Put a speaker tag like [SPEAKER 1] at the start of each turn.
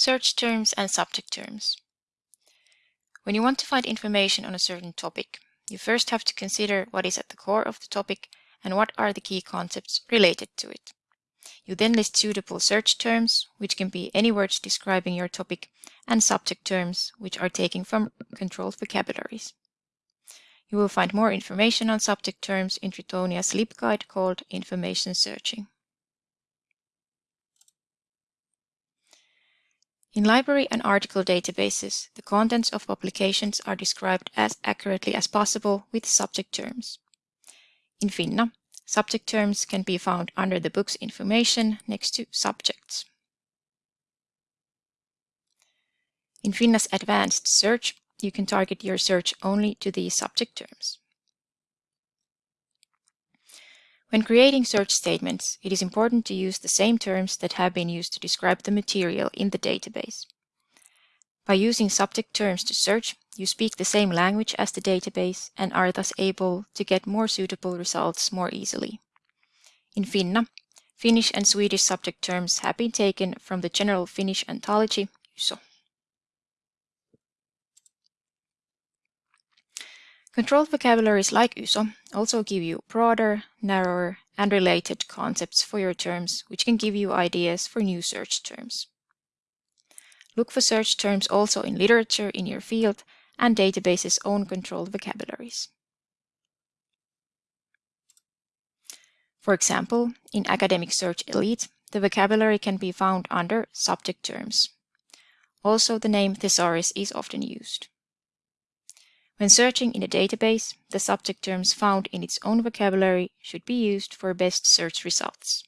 [SPEAKER 1] Search terms and subject terms. When you want to find information on a certain topic, you first have to consider what is at the core of the topic and what are the key concepts related to it. You then list suitable search terms, which can be any words describing your topic, and subject terms, which are taken from controlled vocabularies. You will find more information on subject terms in Tritonia's LibGuide called Information Searching. In library and article databases, the contents of publications are described as accurately as possible with subject terms. In Finna, subject terms can be found under the book's information next to subjects. In Finna's advanced search, you can target your search only to these subject terms. When creating search statements, it is important to use the same terms that have been used to describe the material in the database. By using subject terms to search, you speak the same language as the database and are thus able to get more suitable results more easily. In Finna, Finnish and Swedish subject terms have been taken from the general Finnish ontology, YSO. Controlled vocabularies like YSO also give you broader, narrower, and related concepts for your terms, which can give you ideas for new search terms. Look for search terms also in literature in your field and databases' own controlled vocabularies. For example, in Academic Search Elite, the vocabulary can be found under subject terms. Also, the name thesaurus is often used. When searching in a database, the subject terms found in its own vocabulary should be used for best search results.